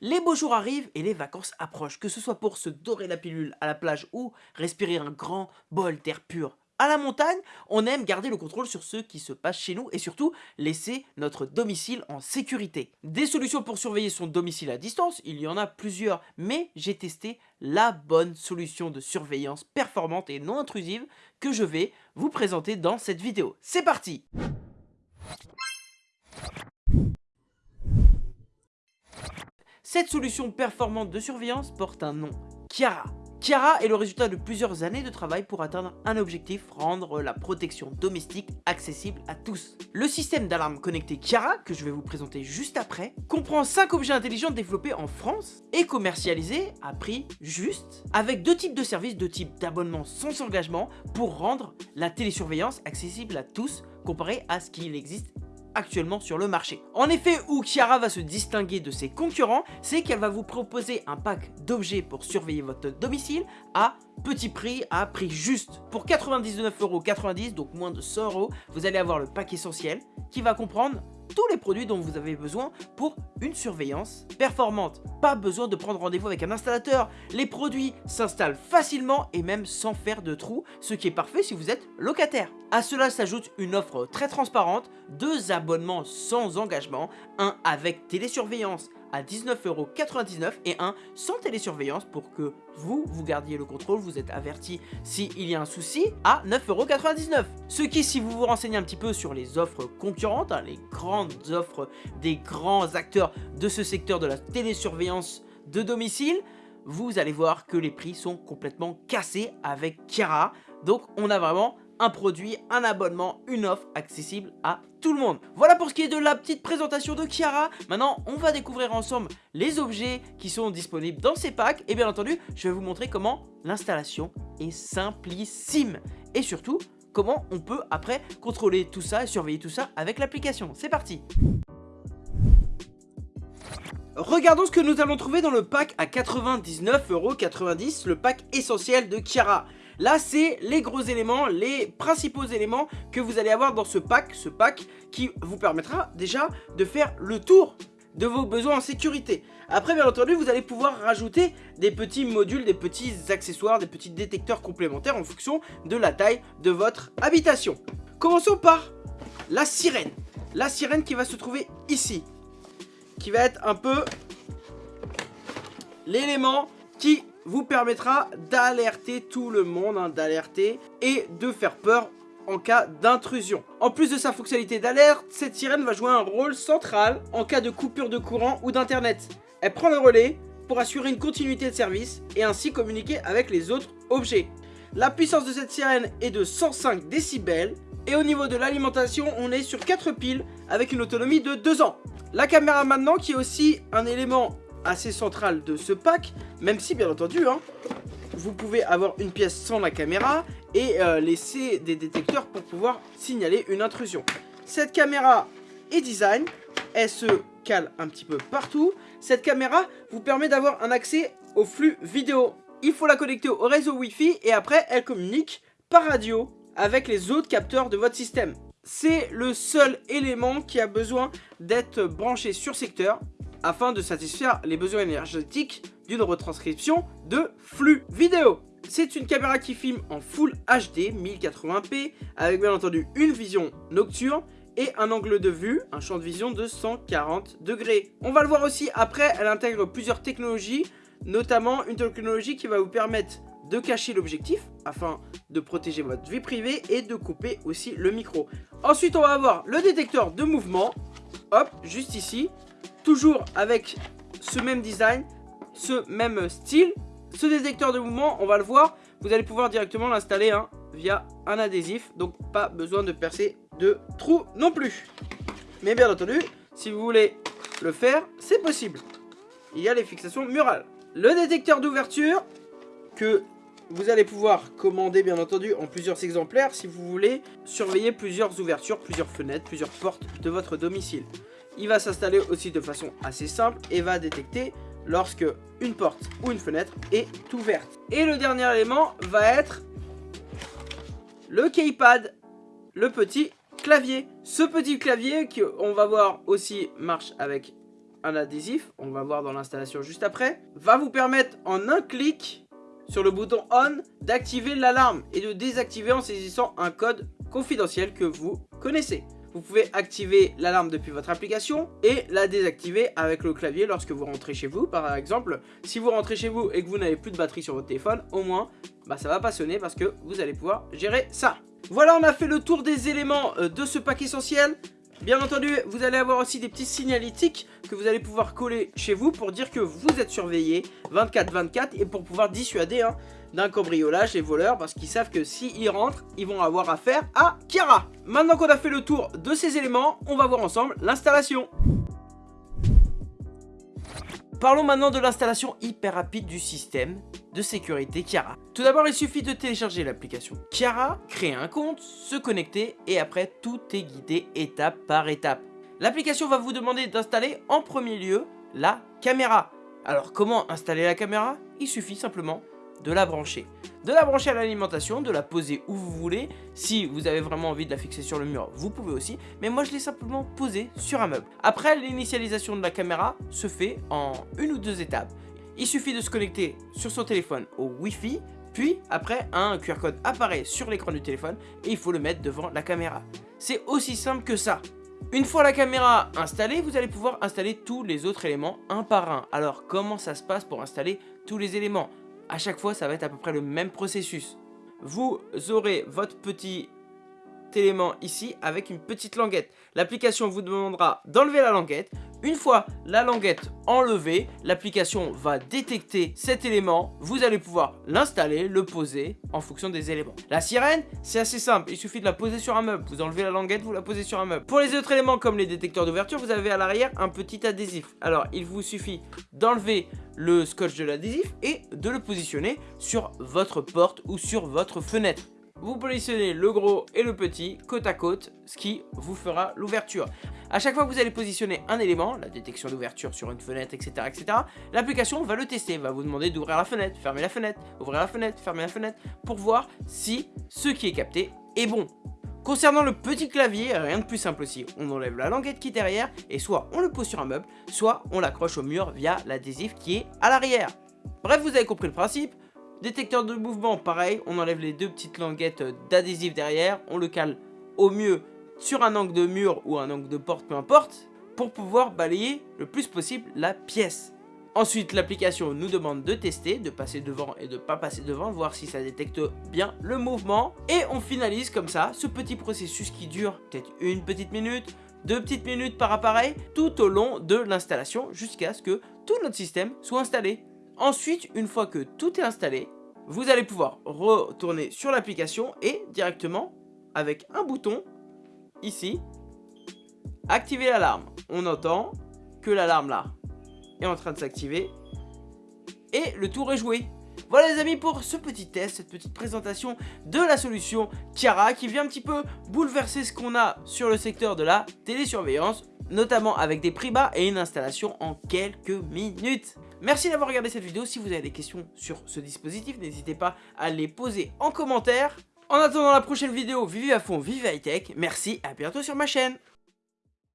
Les beaux jours arrivent et les vacances approchent, que ce soit pour se dorer la pilule à la plage ou respirer un grand bol d'air pur à la montagne, on aime garder le contrôle sur ce qui se passe chez nous et surtout laisser notre domicile en sécurité. Des solutions pour surveiller son domicile à distance, il y en a plusieurs, mais j'ai testé la bonne solution de surveillance performante et non intrusive que je vais vous présenter dans cette vidéo. C'est parti Cette solution performante de surveillance porte un nom, Chiara. Chiara est le résultat de plusieurs années de travail pour atteindre un objectif, rendre la protection domestique accessible à tous. Le système d'alarme connecté Chiara, que je vais vous présenter juste après, comprend 5 objets intelligents développés en France et commercialisés à prix juste, avec deux types de services, deux types d'abonnements sans engagement pour rendre la télésurveillance accessible à tous comparé à ce qu'il existe actuellement sur le marché. En effet, où Chiara va se distinguer de ses concurrents, c'est qu'elle va vous proposer un pack d'objets pour surveiller votre domicile à petit prix, à prix juste. Pour 99,90€, donc moins de 100 euros, vous allez avoir le pack essentiel qui va comprendre tous les produits dont vous avez besoin pour une surveillance performante. Pas besoin de prendre rendez-vous avec un installateur, les produits s'installent facilement et même sans faire de trous, ce qui est parfait si vous êtes locataire. À cela s'ajoute une offre très transparente, deux abonnements sans engagement, un avec télésurveillance à 19,99€ et un sans télésurveillance pour que vous, vous gardiez le contrôle, vous êtes averti s'il y a un souci à 9,99€. Ce qui, si vous vous renseignez un petit peu sur les offres concurrentes, hein, les grandes offres des grands acteurs de ce secteur de la télésurveillance de domicile, vous allez voir que les prix sont complètement cassés avec Chiara. Donc on a vraiment un produit, un abonnement, une offre accessible à tout le monde. Voilà pour ce qui est de la petite présentation de Chiara. Maintenant, on va découvrir ensemble les objets qui sont disponibles dans ces packs. Et bien entendu, je vais vous montrer comment l'installation est simplissime. Et surtout, comment on peut après contrôler tout ça et surveiller tout ça avec l'application. C'est parti Regardons ce que nous allons trouver dans le pack à 99,90€, le pack essentiel de Chiara. Là, c'est les gros éléments, les principaux éléments que vous allez avoir dans ce pack, ce pack qui vous permettra déjà de faire le tour de vos besoins en sécurité. Après, bien entendu, vous allez pouvoir rajouter des petits modules, des petits accessoires, des petits détecteurs complémentaires en fonction de la taille de votre habitation. Commençons par la sirène. La sirène qui va se trouver ici. Qui va être un peu l'élément qui vous permettra d'alerter tout le monde, hein, d'alerter et de faire peur en cas d'intrusion. En plus de sa fonctionnalité d'alerte, cette sirène va jouer un rôle central en cas de coupure de courant ou d'internet. Elle prend le relais pour assurer une continuité de service et ainsi communiquer avec les autres objets. La puissance de cette sirène est de 105 décibels et au niveau de l'alimentation, on est sur 4 piles avec une autonomie de 2 ans. La caméra maintenant qui est aussi un élément assez central de ce pack, même si bien entendu, hein, vous pouvez avoir une pièce sans la caméra et euh, laisser des détecteurs pour pouvoir signaler une intrusion. Cette caméra est design, elle se cale un petit peu partout. Cette caméra vous permet d'avoir un accès au flux vidéo. Il faut la connecter au réseau Wi-Fi et après elle communique par radio avec les autres capteurs de votre système. C'est le seul élément qui a besoin d'être branché sur secteur afin de satisfaire les besoins énergétiques d'une retranscription de flux vidéo. C'est une caméra qui filme en Full HD 1080p avec bien entendu une vision nocturne et un angle de vue, un champ de vision de 140 degrés. On va le voir aussi après, elle intègre plusieurs technologies, notamment une technologie qui va vous permettre de cacher l'objectif afin de protéger votre vie privée et de couper aussi le micro. Ensuite, on va avoir le détecteur de mouvement, hop, juste ici, toujours avec ce même design, ce même style. Ce détecteur de mouvement, on va le voir, vous allez pouvoir directement l'installer hein, via un adhésif, donc pas besoin de percer de trou non plus. Mais bien entendu, si vous voulez le faire, c'est possible. Il y a les fixations murales. Le détecteur d'ouverture que vous allez pouvoir commander bien entendu en plusieurs exemplaires si vous voulez surveiller plusieurs ouvertures, plusieurs fenêtres, plusieurs portes de votre domicile il va s'installer aussi de façon assez simple et va détecter lorsque une porte ou une fenêtre est ouverte. Et le dernier élément va être le keypad, le petit clavier. Ce petit clavier qu'on va voir aussi marche avec un adhésif, on va voir dans l'installation juste après, va vous permettre en un clic sur le bouton on d'activer l'alarme et de désactiver en saisissant un code confidentiel que vous connaissez. Vous pouvez activer l'alarme depuis votre application et la désactiver avec le clavier lorsque vous rentrez chez vous. Par exemple, si vous rentrez chez vous et que vous n'avez plus de batterie sur votre téléphone, au moins, bah, ça va pas sonner parce que vous allez pouvoir gérer ça. Voilà, on a fait le tour des éléments euh, de ce pack essentiel. Bien entendu, vous allez avoir aussi des petits signalétiques que vous allez pouvoir coller chez vous pour dire que vous êtes surveillé 24-24 et pour pouvoir dissuader hein, d'un cambriolage les voleurs parce qu'ils savent que s'ils rentrent, ils vont avoir affaire à Kiara. Maintenant qu'on a fait le tour de ces éléments, on va voir ensemble l'installation. Parlons maintenant de l'installation hyper rapide du système de sécurité Kiara. Tout d'abord, il suffit de télécharger l'application Kiara, créer un compte, se connecter et après tout est guidé étape par étape. L'application va vous demander d'installer en premier lieu la caméra. Alors comment installer la caméra? Il suffit simplement de la brancher. De la brancher à l'alimentation, de la poser où vous voulez. Si vous avez vraiment envie de la fixer sur le mur, vous pouvez aussi. Mais moi, je l'ai simplement posée sur un meuble. Après, l'initialisation de la caméra se fait en une ou deux étapes. Il suffit de se connecter sur son téléphone au Wi-Fi. Puis, après, un QR code apparaît sur l'écran du téléphone et il faut le mettre devant la caméra. C'est aussi simple que ça. Une fois la caméra installée, vous allez pouvoir installer tous les autres éléments un par un. Alors, comment ça se passe pour installer tous les éléments? À chaque fois, ça va être à peu près le même processus. Vous aurez votre petit élément ici avec une petite languette. L'application vous demandera d'enlever la languette. Une fois la languette enlevée, l'application va détecter cet élément. Vous allez pouvoir l'installer, le poser en fonction des éléments. La sirène, c'est assez simple. Il suffit de la poser sur un meuble. Vous enlevez la languette, vous la posez sur un meuble. Pour les autres éléments comme les détecteurs d'ouverture, vous avez à l'arrière un petit adhésif. Alors, il vous suffit d'enlever le scotch de l'adhésif et de le positionner sur votre porte ou sur votre fenêtre vous positionnez le gros et le petit côte à côte, ce qui vous fera l'ouverture. A chaque fois que vous allez positionner un élément, la détection d'ouverture sur une fenêtre, etc., etc., l'application va le tester, va vous demander d'ouvrir la fenêtre, fermer la fenêtre, ouvrir la fenêtre, fermer la fenêtre, pour voir si ce qui est capté est bon. Concernant le petit clavier, rien de plus simple aussi. On enlève la languette qui est derrière et soit on le pose sur un meuble, soit on l'accroche au mur via l'adhésif qui est à l'arrière. Bref, vous avez compris le principe. Détecteur de mouvement, pareil, on enlève les deux petites languettes d'adhésif derrière, on le cale au mieux sur un angle de mur ou un angle de porte, peu importe, pour pouvoir balayer le plus possible la pièce. Ensuite, l'application nous demande de tester, de passer devant et de pas passer devant, voir si ça détecte bien le mouvement. Et on finalise comme ça ce petit processus qui dure peut-être une petite minute, deux petites minutes par appareil, tout au long de l'installation jusqu'à ce que tout notre système soit installé. Ensuite, une fois que tout est installé, vous allez pouvoir retourner sur l'application et directement, avec un bouton, ici, activer l'alarme. On entend que l'alarme là est en train de s'activer et le tour est joué. Voilà les amis pour ce petit test, cette petite présentation de la solution Kiara qui vient un petit peu bouleverser ce qu'on a sur le secteur de la télésurveillance, notamment avec des prix bas et une installation en quelques minutes. Merci d'avoir regardé cette vidéo. Si vous avez des questions sur ce dispositif, n'hésitez pas à les poser en commentaire. En attendant la prochaine vidéo, vivez à fond, vivez high tech. Merci, à bientôt sur ma chaîne.